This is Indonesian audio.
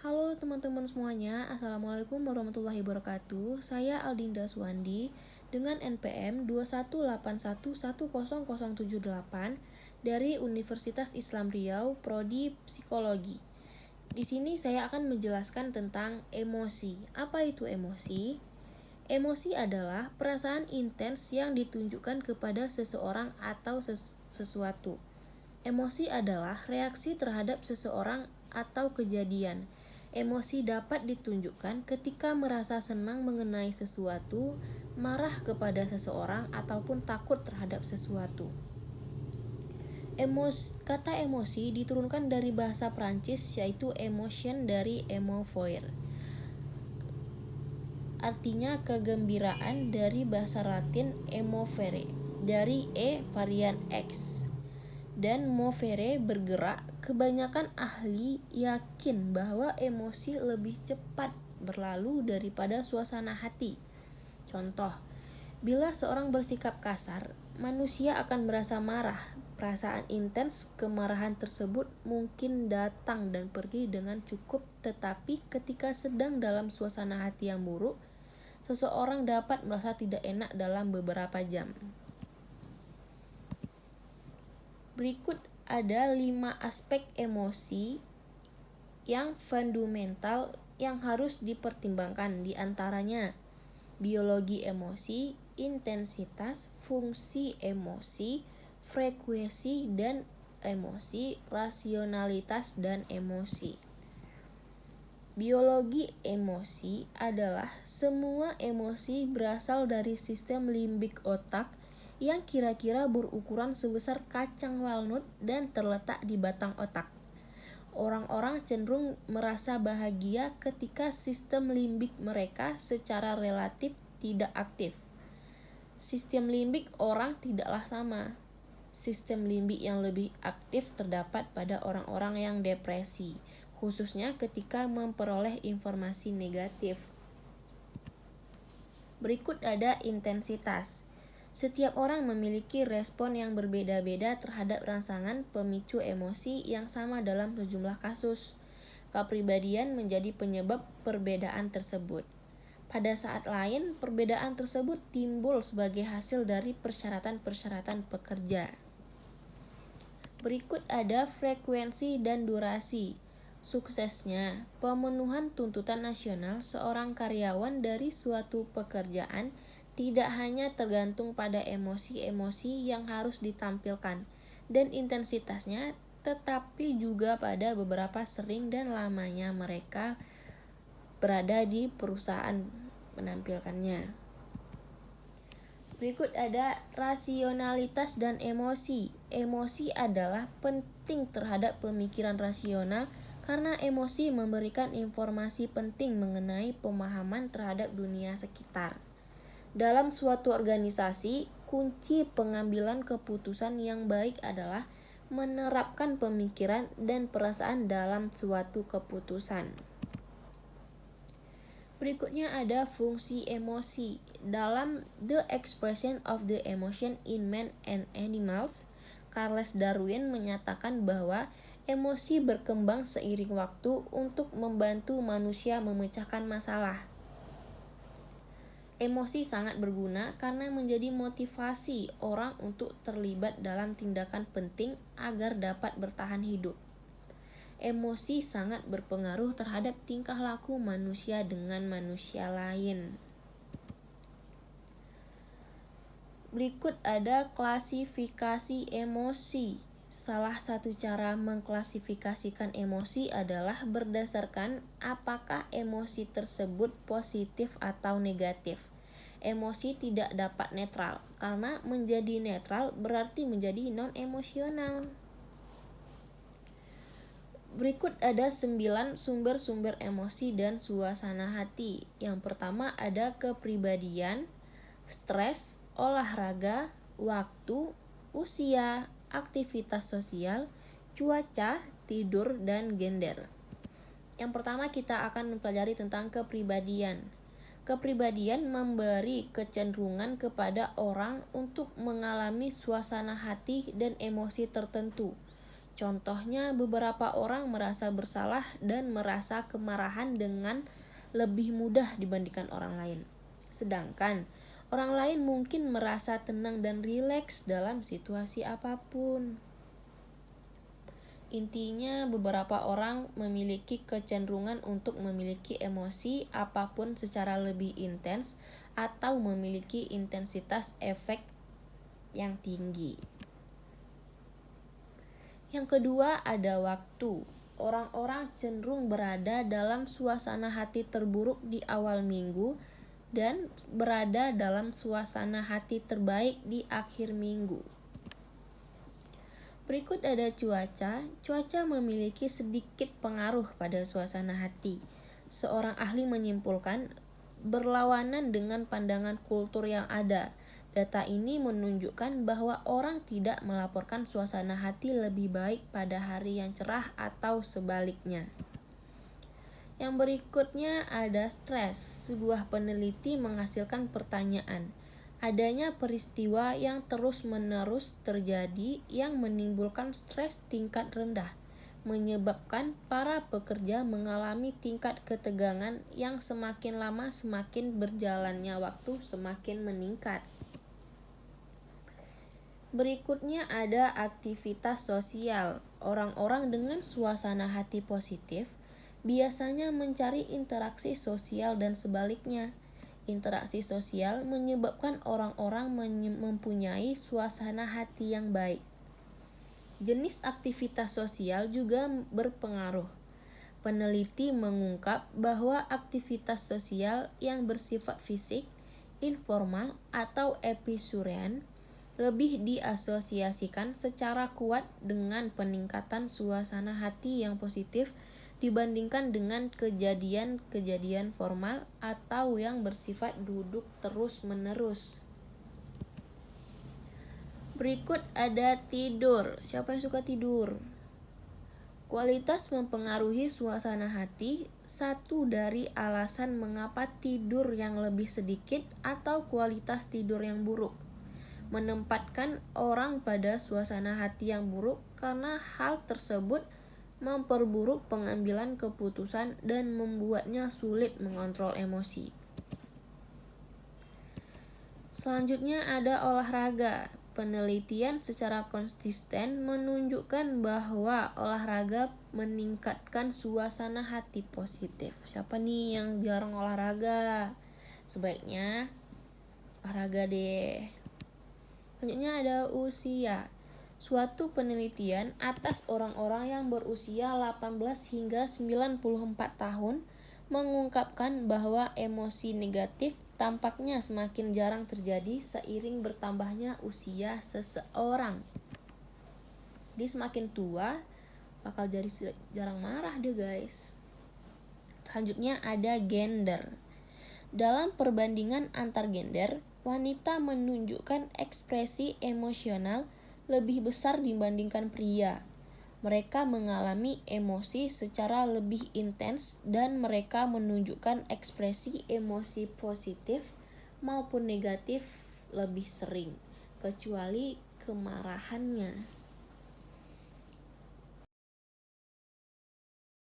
Halo teman-teman semuanya, Assalamualaikum warahmatullahi wabarakatuh. Saya Aldinda Suwandi dengan NPM 218110078 dari Universitas Islam Riau, Prodi Psikologi. Di sini saya akan menjelaskan tentang emosi. Apa itu emosi? Emosi adalah perasaan intens yang ditunjukkan kepada seseorang atau ses sesuatu. Emosi adalah reaksi terhadap seseorang atau kejadian Emosi dapat ditunjukkan ketika merasa senang mengenai sesuatu, marah kepada seseorang, ataupun takut terhadap sesuatu. Emos, kata emosi diturunkan dari bahasa Prancis yaitu emotion dari emovoir. Artinya kegembiraan dari bahasa Latin emovere dari e varian x dan movere bergerak, kebanyakan ahli yakin bahwa emosi lebih cepat berlalu daripada suasana hati. Contoh, bila seorang bersikap kasar, manusia akan merasa marah. Perasaan intens kemarahan tersebut mungkin datang dan pergi dengan cukup, tetapi ketika sedang dalam suasana hati yang buruk, seseorang dapat merasa tidak enak dalam beberapa jam. Berikut ada lima aspek emosi yang fundamental yang harus dipertimbangkan di antaranya biologi emosi, intensitas, fungsi emosi, frekuensi dan emosi, rasionalitas dan emosi. Biologi emosi adalah semua emosi berasal dari sistem limbik otak yang kira-kira berukuran sebesar kacang walnut dan terletak di batang otak. Orang-orang cenderung merasa bahagia ketika sistem limbik mereka secara relatif tidak aktif. Sistem limbik orang tidaklah sama. Sistem limbik yang lebih aktif terdapat pada orang-orang yang depresi, khususnya ketika memperoleh informasi negatif. Berikut ada intensitas. Setiap orang memiliki respon yang berbeda-beda terhadap rangsangan pemicu emosi yang sama dalam sejumlah kasus. Kepribadian menjadi penyebab perbedaan tersebut. Pada saat lain, perbedaan tersebut timbul sebagai hasil dari persyaratan-persyaratan pekerja. Berikut ada frekuensi dan durasi. Suksesnya, pemenuhan tuntutan nasional seorang karyawan dari suatu pekerjaan tidak hanya tergantung pada emosi-emosi yang harus ditampilkan dan intensitasnya, tetapi juga pada beberapa sering dan lamanya mereka berada di perusahaan menampilkannya. Berikut ada rasionalitas dan emosi. Emosi adalah penting terhadap pemikiran rasional karena emosi memberikan informasi penting mengenai pemahaman terhadap dunia sekitar. Dalam suatu organisasi, kunci pengambilan keputusan yang baik adalah menerapkan pemikiran dan perasaan dalam suatu keputusan. Berikutnya ada fungsi emosi. Dalam The Expression of the Emotion in Man and Animals, Charles Darwin menyatakan bahwa emosi berkembang seiring waktu untuk membantu manusia memecahkan masalah. Emosi sangat berguna karena menjadi motivasi orang untuk terlibat dalam tindakan penting agar dapat bertahan hidup. Emosi sangat berpengaruh terhadap tingkah laku manusia dengan manusia lain. Berikut ada klasifikasi emosi. Salah satu cara mengklasifikasikan emosi adalah berdasarkan apakah emosi tersebut positif atau negatif emosi tidak dapat netral karena menjadi netral berarti menjadi non emosional. Berikut ada 9 sumber-sumber emosi dan suasana hati. Yang pertama ada kepribadian, stres, olahraga, waktu, usia, aktivitas sosial, cuaca, tidur, dan gender. Yang pertama kita akan mempelajari tentang kepribadian. Kepribadian memberi kecenderungan kepada orang untuk mengalami suasana hati dan emosi tertentu. Contohnya, beberapa orang merasa bersalah dan merasa kemarahan dengan lebih mudah dibandingkan orang lain. Sedangkan orang lain mungkin merasa tenang dan rileks dalam situasi apa pun. Intinya, beberapa orang memiliki kecenderungan untuk memiliki emosi apa pun secara lebih intens atau memiliki intensitas efek yang tinggi. Yang kedua, ada waktu. Orang-orang cenderung berada dalam suasana hati terburuk di awal minggu dan berada dalam suasana hati terbaik di akhir minggu. Berikut ada cuaca. Cuaca memiliki sedikit pengaruh pada suasana hati. Seorang ahli menyimpulkan berlawanan dengan pandangan kultur yang ada. Data ini menunjukkan bahwa orang tidak melaporkan suasana hati lebih baik pada hari yang cerah atau sebaliknya. Yang berikutnya ada stres. Sebuah peneliti menghasilkan pertanyaan adanya peristiwa yang terus-menerus terjadi yang menimbulkan stres tingkat rendah, menyebabkan para pekerja mengalami tingkat ketegangan yang semakin lama semakin berjalannya waktu semakin meningkat. Berikutnya ada aktivitas sosial. Orang-orang dengan suasana hati positif biasanya mencari interaksi sosial dan sebaliknya interaksi sosial menyebabkan orang-orang mempunyai suasana hati yang baik. Jenis aktivitas sosial juga berpengaruh. Peneliti mengungkap bahwa aktivitas sosial yang bersifat fisik, informal, atau episurian lebih diasosiasikan secara kuat dengan peningkatan suasana hati yang positif dibandingkan dengan kejadian-kejadian formal atau yang bersifat duduk terus-menerus. Berikut ada tidur. Siapa yang suka tidur? Kualitas mempengaruhi suasana hati. Satu dari alasan mengapa tidur yang lebih sedikit atau kualitas tidur yang buruk menempatkan orang pada suasana hati yang buruk karena hal tersebut memperburuk pengambilan keputusan dan membuatnya sulit mengontrol emosi. Selanjutnya ada olahraga. Penelitian secara konsisten menunjukkan bahwa olahraga meningkatkan suasana hati positif. Siapa nih yang jarang olahraga? Sebaiknya olahraga deh. Selanjutnya ada usia. Suatu penelitian atas orang-orang yang berusia 18 hingga 94 tahun mengungkapkan bahwa emosi negatif tampaknya semakin jarang terjadi seiring bertambahnya usia seseorang. Dia semakin tua bakal jadi jarang marah deh guys. Selanjutnya ada gender. Dalam perbandingan antar gender, wanita menunjukkan ekspresi emosional lebih besar dibandingkan pria. Mereka mengalami emosi secara lebih intens dan mereka menunjukkan ekspresi emosi positif maupun negatif lebih sering, kecuali kemarahannya.